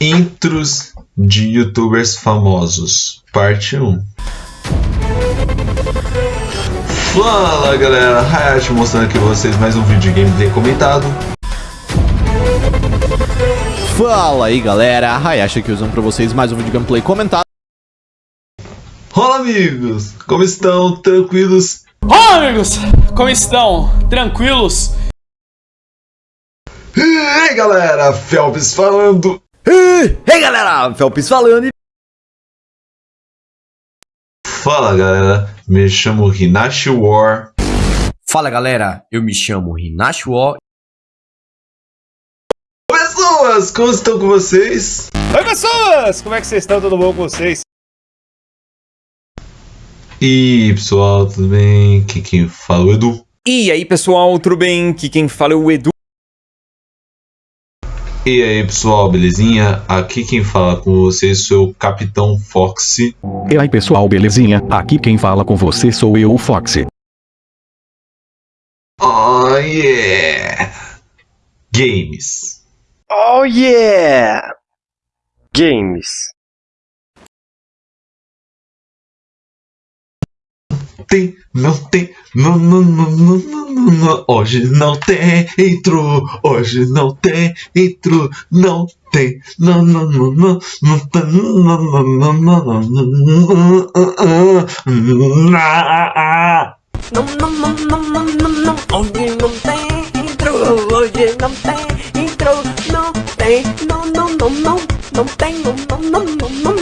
Intros de youtubers famosos, parte 1. Fala galera, Hayashi mostrando aqui pra vocês mais um vídeo de gameplay comentado. Fala aí galera, Hayashi aqui usando pra vocês mais um vídeo de gameplay comentado. Olá amigos, como estão? Tranquilos? Olá amigos, como estão? Tranquilos? E aí galera, Felps falando. Ei hey, galera, Felps falando. Fala galera, me chamo Hinashi War. Fala galera, eu me chamo Hinashi War. Pessoas, como estão com vocês? Oi pessoas, como é que vocês estão? Tudo bom com vocês? E pessoal, tudo bem? Aqui quem fala é o Edu. E aí pessoal, tudo bem? Aqui quem fala é o Edu. E aí pessoal, belezinha? Aqui quem fala com vocês sou o Capitão Foxy. E aí pessoal, belezinha? Aqui quem fala com você sou eu, o Foxy. Oh yeah! Games. Oh yeah! Games. tem, não tem, não, não, não, não, não, não, hoje não tem, entrou, hoje não tem, entrou, não tem, não, não, não, não, não tem, não, não, não, não, não, não, não, não não, não, não, não não, não, não não, não, não, não, não, não tem, não, não, não, não,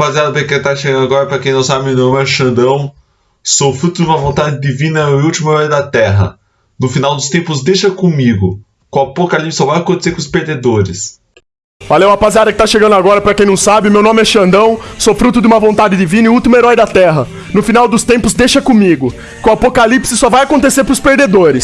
Rapaziada, pra quem tá chegando agora, pra quem não sabe, meu nome é Xandão. Sou fruto de uma vontade divina e o último herói da Terra. No final dos tempos, deixa comigo. Com o apocalipse só vai acontecer com os perdedores. Valeu, rapaziada que tá chegando agora, pra quem não sabe, meu nome é Xandão, sou fruto de uma vontade divina e o último herói da Terra. No final dos tempos, deixa comigo. Com o apocalipse só vai acontecer pros perdedores.